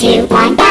three, two, one, go!